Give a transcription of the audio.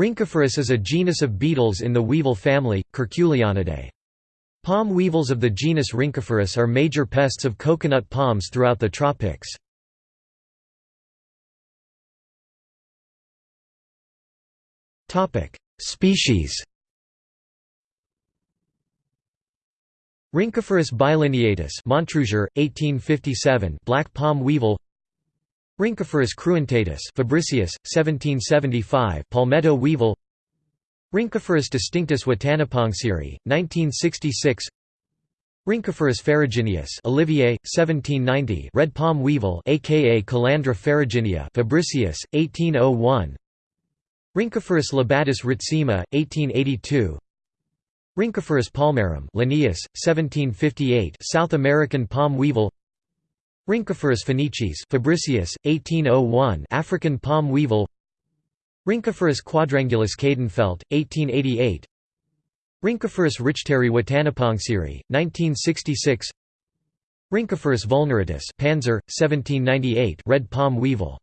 Rhynchophorus is a genus of beetles in the weevil family, Curculionidae. Palm weevils of the genus Rhynchophorus are major pests of coconut palms throughout the tropics. Species Rhynchophorus bilineatus Montrouzier, 1857 black palm weevil Rhynchophorus cruentatus Fabricius, 1775 palmetto weevil. Rhynchophorus distinctus Wattanapongsiri, 1966 Rhynchophorus ferrugineus Olivier, 1790 red palm weevil aka Calandra ferruginea Fabricius, 1801 Rhynchophorus lobatus Ritsema, 1882 Rhynchophorus palmarum Linnaeus, 1758 South American palm weevil Rhynchophorus phoenicis Fabricius, 1801 African palm weevil. Rhynchophorus quadrangulus Quedenfeldt, 1888 Rhynchophorus richteri Wattanapongsiri, 1966 Rhynchophorus vulneratus Panzer, 1798 red palm weevil